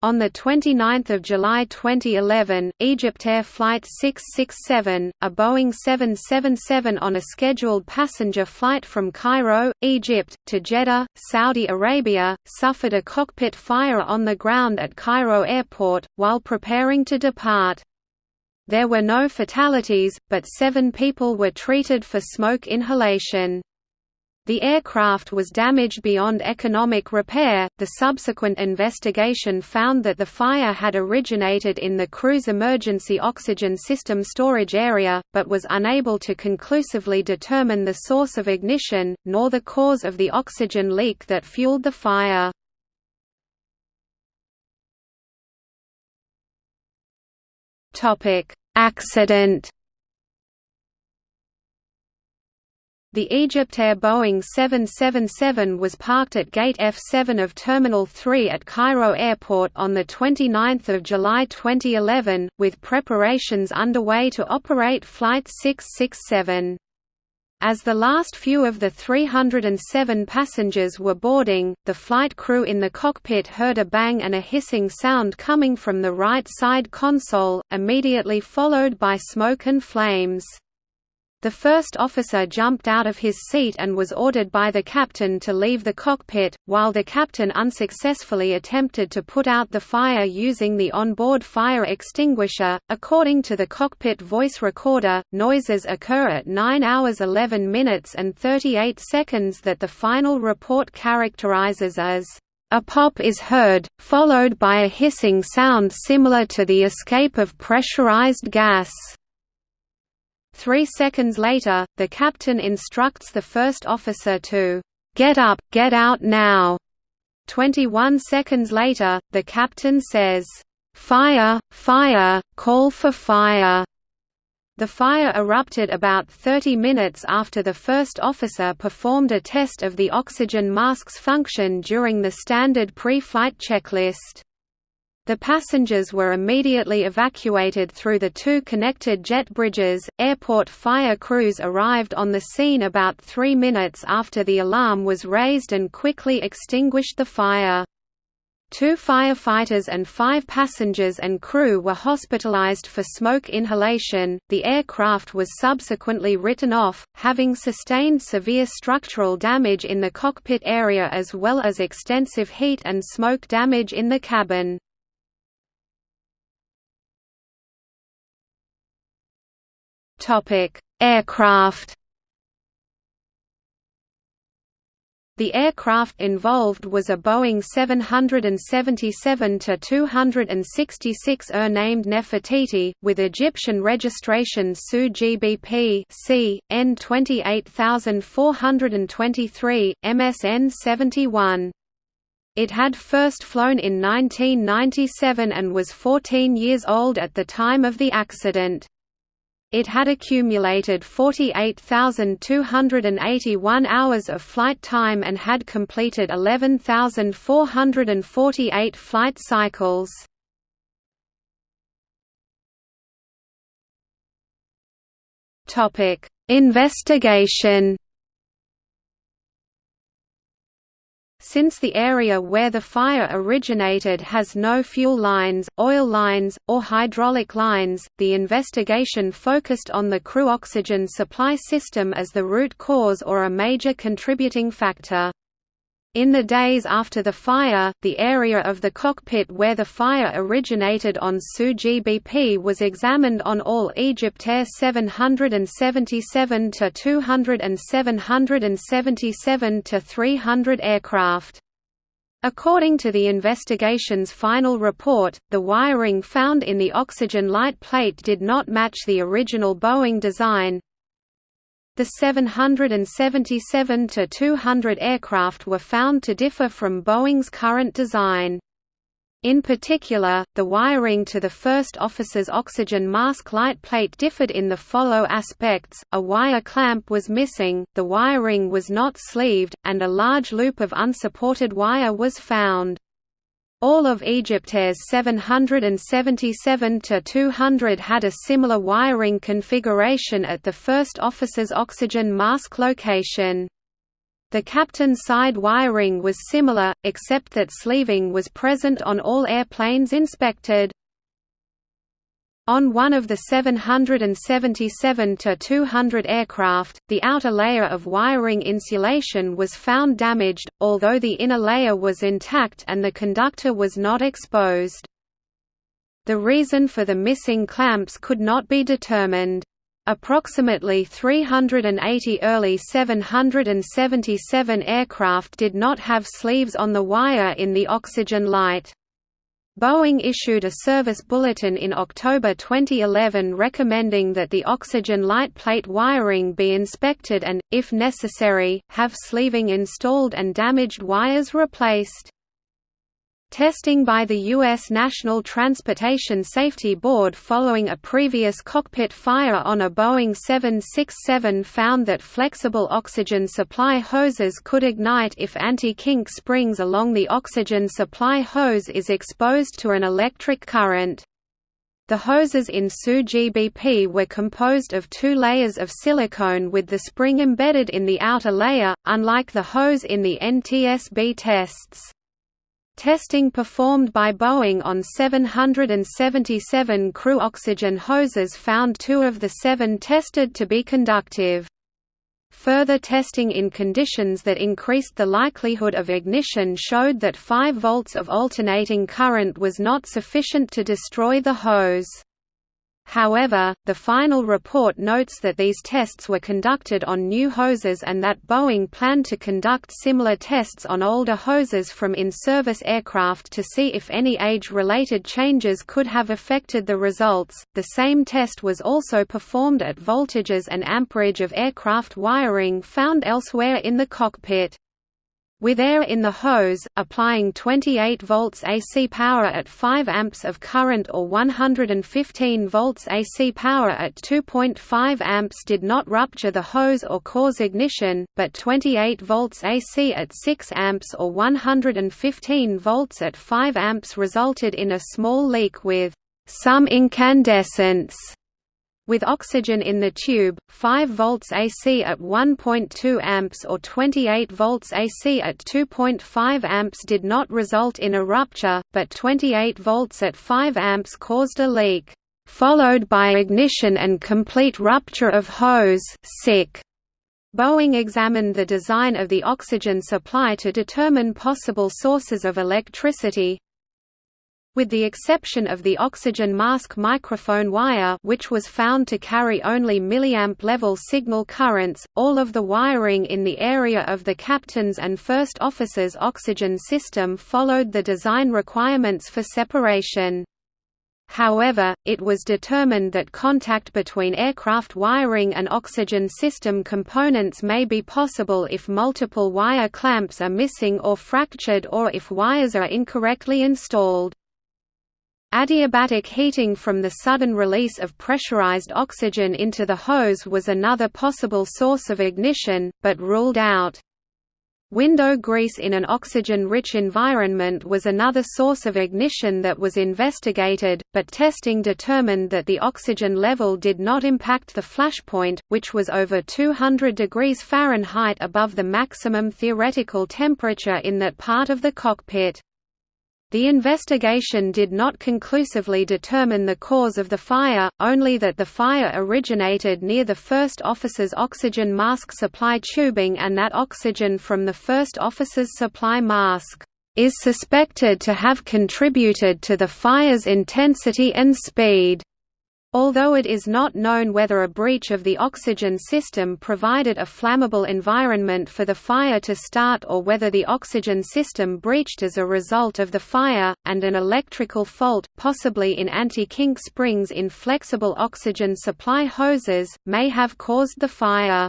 On 29 July 2011, Egyptair Flight 667, a Boeing 777 on a scheduled passenger flight from Cairo, Egypt, to Jeddah, Saudi Arabia, suffered a cockpit fire on the ground at Cairo Airport, while preparing to depart. There were no fatalities, but seven people were treated for smoke inhalation. The aircraft was damaged beyond economic repair. The subsequent investigation found that the fire had originated in the crew's emergency oxygen system storage area, but was unable to conclusively determine the source of ignition, nor the cause of the oxygen leak that fueled the fire. Accident The Egyptair Boeing 777 was parked at Gate F7 of Terminal 3 at Cairo Airport on 29 July 2011, with preparations underway to operate Flight 667. As the last few of the 307 passengers were boarding, the flight crew in the cockpit heard a bang and a hissing sound coming from the right side console, immediately followed by smoke and flames. The first officer jumped out of his seat and was ordered by the captain to leave the cockpit, while the captain unsuccessfully attempted to put out the fire using the onboard fire extinguisher. According to the cockpit voice recorder, noises occur at 9 hours 11 minutes and 38 seconds that the final report characterizes as a pop is heard, followed by a hissing sound similar to the escape of pressurized gas. Three seconds later, the captain instructs the first officer to, "'Get up, get out now!' 21 seconds later, the captain says, "'Fire, fire, call for fire!' The fire erupted about 30 minutes after the first officer performed a test of the oxygen mask's function during the standard pre-flight checklist. The passengers were immediately evacuated through the two connected jet bridges. Airport fire crews arrived on the scene about three minutes after the alarm was raised and quickly extinguished the fire. Two firefighters and five passengers and crew were hospitalized for smoke inhalation. The aircraft was subsequently written off, having sustained severe structural damage in the cockpit area as well as extensive heat and smoke damage in the cabin. Topic: Aircraft. The aircraft involved was a Boeing 777-266 ER named Nefertiti, with Egyptian registration SU GBP C, N 28423, MSN 71. It had first flown in 1997 and was 14 years old at the time of the accident. It had accumulated 48,281 hours of flight time and had completed 11,448 flight cycles. Investigation Since the area where the fire originated has no fuel lines, oil lines, or hydraulic lines, the investigation focused on the crew oxygen supply system as the root cause or a major contributing factor. In the days after the fire, the area of the cockpit where the fire originated on SU GBP was examined on all Egyptair 777 to 200 and 777 to 300 aircraft. According to the investigation's final report, the wiring found in the oxygen light plate did not match the original Boeing design, the 777-200 aircraft were found to differ from Boeing's current design. In particular, the wiring to the first officer's oxygen mask light plate differed in the follow aspects, a wire clamp was missing, the wiring was not sleeved, and a large loop of unsupported wire was found. All of Egyptair's 777-200 had a similar wiring configuration at the first officer's oxygen mask location. The captain's side wiring was similar, except that sleeving was present on all airplanes inspected. On one of the 777-200 aircraft, the outer layer of wiring insulation was found damaged, although the inner layer was intact and the conductor was not exposed. The reason for the missing clamps could not be determined. Approximately 380 early 777 aircraft did not have sleeves on the wire in the oxygen light. Boeing issued a service bulletin in October 2011 recommending that the oxygen light plate wiring be inspected and, if necessary, have sleeving installed and damaged wires replaced. Testing by the U.S. National Transportation Safety Board following a previous cockpit fire on a Boeing 767 found that flexible oxygen supply hoses could ignite if anti-kink springs along the oxygen supply hose is exposed to an electric current. The hoses in SU-GBP were composed of two layers of silicone with the spring embedded in the outer layer, unlike the hose in the NTSB tests. Testing performed by Boeing on 777 crew oxygen hoses found two of the seven tested to be conductive. Further testing in conditions that increased the likelihood of ignition showed that 5 volts of alternating current was not sufficient to destroy the hose. However, the final report notes that these tests were conducted on new hoses and that Boeing planned to conduct similar tests on older hoses from in-service aircraft to see if any age-related changes could have affected the results. The same test was also performed at voltages and amperage of aircraft wiring found elsewhere in the cockpit. With air in the hose, applying 28 volts AC power at 5 amps of current or 115 volts AC power at 2.5 amps did not rupture the hose or cause ignition, but 28 volts AC at 6 amps or 115 volts at 5 amps resulted in a small leak with some incandescence. With oxygen in the tube, 5 volts AC at 1.2 amps or 28 volts AC at 2.5 amps did not result in a rupture, but 28 volts at 5 amps caused a leak, followed by ignition and complete rupture of hose sick. Boeing examined the design of the oxygen supply to determine possible sources of electricity, with the exception of the oxygen mask microphone wire which was found to carry only milliamp level signal currents, all of the wiring in the area of the captain's and first officer's oxygen system followed the design requirements for separation. However, it was determined that contact between aircraft wiring and oxygen system components may be possible if multiple wire clamps are missing or fractured or if wires are incorrectly installed. Adiabatic heating from the sudden release of pressurized oxygen into the hose was another possible source of ignition, but ruled out. Window grease in an oxygen-rich environment was another source of ignition that was investigated, but testing determined that the oxygen level did not impact the flashpoint, which was over 200 degrees Fahrenheit above the maximum theoretical temperature in that part of the cockpit. The investigation did not conclusively determine the cause of the fire, only that the fire originated near the first officer's oxygen mask supply tubing and that oxygen from the first officer's supply mask is suspected to have contributed to the fire's intensity and speed. Although it is not known whether a breach of the oxygen system provided a flammable environment for the fire to start or whether the oxygen system breached as a result of the fire, and an electrical fault, possibly in anti-kink springs in flexible oxygen supply hoses, may have caused the fire.